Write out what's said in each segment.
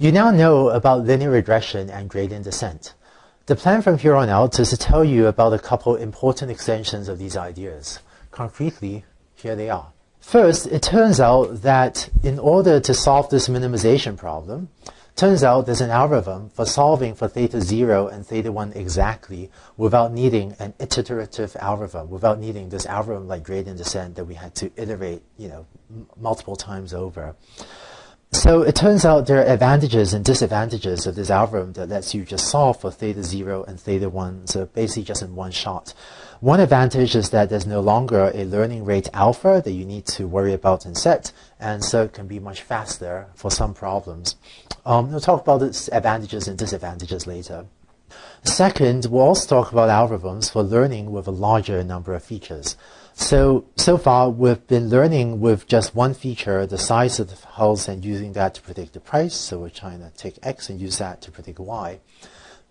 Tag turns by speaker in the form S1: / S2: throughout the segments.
S1: You now know about linear regression and gradient descent. The plan from here on out is to tell you about a couple important extensions of these ideas. Concretely, here they are. First, it turns out that in order to solve this minimization problem, turns out there's an algorithm for solving for theta 0 and theta 1 exactly without needing an iterative algorithm, without needing this algorithm like gradient descent that we had to iterate, you know, multiple times over. So it turns out there are advantages and disadvantages of this algorithm that lets you just solve for theta 0 and theta 1, so basically just in one shot. One advantage is that there's no longer a learning rate alpha that you need to worry about and set, and so it can be much faster for some problems. Um, we'll talk about its advantages and disadvantages later. Second, we'll also talk about algorithms for learning with a larger number of features. So, so far we've been learning with just one feature, the size of the house, and using that to predict the price. So we're trying to take X and use that to predict Y.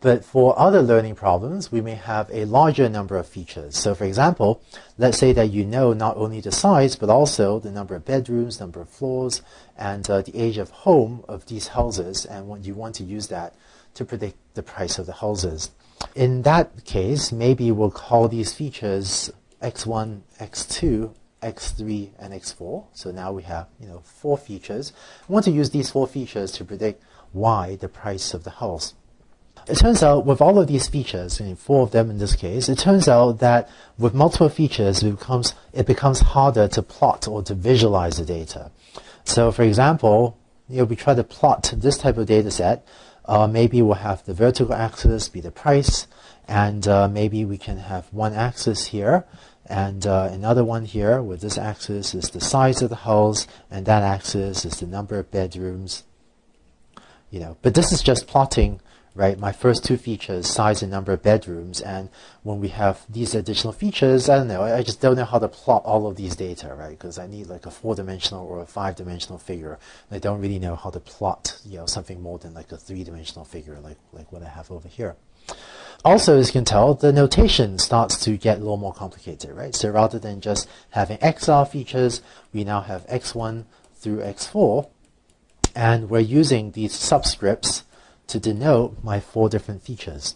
S1: But for other learning problems, we may have a larger number of features. So for example, let's say that you know not only the size, but also the number of bedrooms, number of floors, and uh, the age of home of these houses, and you want to use that to predict the price of the houses. In that case, maybe we'll call these features x1, x2, x3, and x4. So now we have you know four features. We want to use these four features to predict y, the price of the house. It turns out with all of these features, and four of them in this case, it turns out that with multiple features, it becomes, it becomes harder to plot or to visualize the data. So for example, you know, we try to plot this type of data set. Uh, maybe we'll have the vertical axis be the price, and uh, maybe we can have one axis here, and uh, another one here where this axis is the size of the house and that axis is the number of bedrooms you know but this is just plotting right? My first two features size and number of bedrooms and when we have these additional features I don't know I just don't know how to plot all of these data right? Because I need like a four-dimensional or a five-dimensional figure. I don't really know how to plot you know something more than like a three-dimensional figure like like what I have over here. Also, as you can tell, the notation starts to get a little more complicated, right? So rather than just having XR features, we now have X1 through X4, and we're using these subscripts to denote my four different features.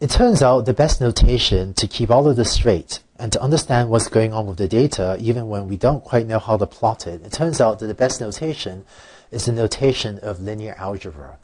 S1: It turns out the best notation to keep all of this straight and to understand what's going on with the data, even when we don't quite know how to plot it, it turns out that the best notation is the notation of linear algebra.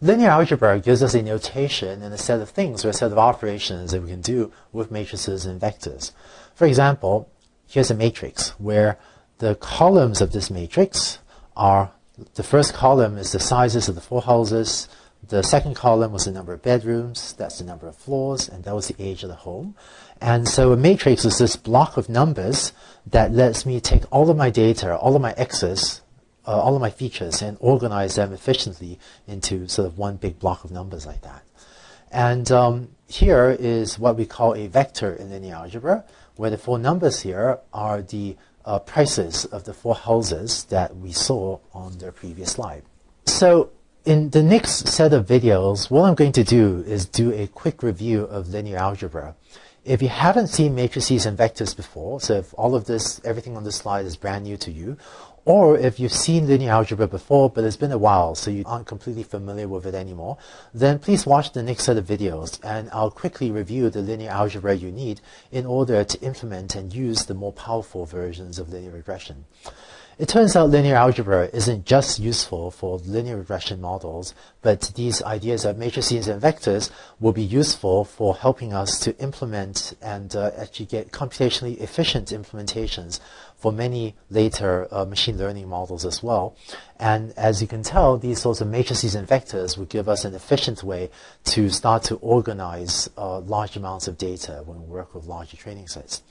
S1: Linear algebra gives us a notation and a set of things or a set of operations that we can do with matrices and vectors. For example, here's a matrix where the columns of this matrix are the first column is the sizes of the four houses, the second column was the number of bedrooms, that's the number of floors, and that was the age of the home. And so a matrix is this block of numbers that lets me take all of my data, all of my x's, uh, all of my features and organize them efficiently into sort of one big block of numbers like that. And um, here is what we call a vector in linear algebra, where the four numbers here are the uh, prices of the four houses that we saw on the previous slide. So in the next set of videos, what I'm going to do is do a quick review of linear algebra. If you haven't seen matrices and vectors before, so if all of this, everything on this slide is brand new to you, or if you've seen linear algebra before, but it's been a while, so you aren't completely familiar with it anymore, then please watch the next set of videos, and I'll quickly review the linear algebra you need in order to implement and use the more powerful versions of linear regression. It turns out linear algebra isn't just useful for linear regression models, but these ideas of matrices and vectors will be useful for helping us to implement and uh, actually get computationally efficient implementations for many later uh, machine learning models as well. And as you can tell, these sorts of matrices and vectors would give us an efficient way to start to organize uh, large amounts of data when we work with larger training sets.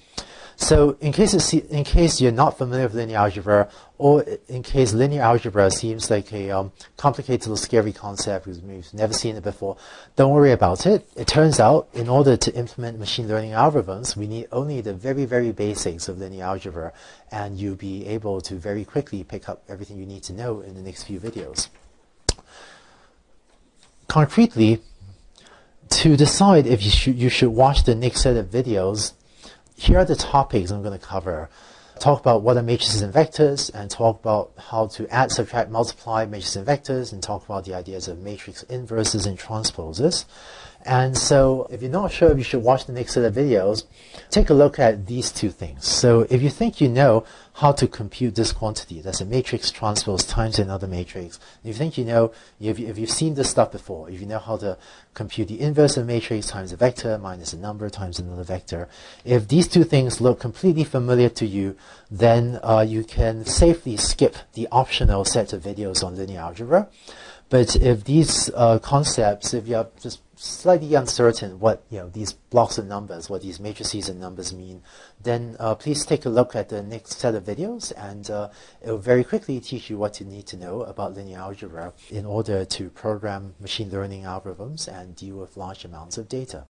S1: So in case, in case you're not familiar with linear algebra, or in case linear algebra seems like a um, complicated little scary concept because we've never seen it before, don't worry about it. It turns out in order to implement machine learning algorithms, we need only the very, very basics of linear algebra, and you'll be able to very quickly pick up everything you need to know in the next few videos. Concretely, to decide if you should, you should watch the next set of videos, here are the topics I'm going to cover. Talk about what are matrices and vectors, and talk about how to add, subtract, multiply matrices and vectors, and talk about the ideas of matrix inverses and transposes. And so if you're not sure if you should watch the next set of videos, take a look at these two things. So if you think you know how to compute this quantity, that's a matrix transpose times another matrix, if you think you know, if, you've seen this stuff before, if you know how to compute the inverse of a matrix times a vector minus a number times another vector, if these two things look completely familiar to you, then uh, you can safely skip the optional set of videos on linear algebra. But if these uh, concepts, if you're just slightly uncertain what you know these blocks of numbers, what these matrices and numbers mean, then uh, please take a look at the next set of videos, and uh, it will very quickly teach you what you need to know about linear algebra in order to program machine learning algorithms and deal with large amounts of data.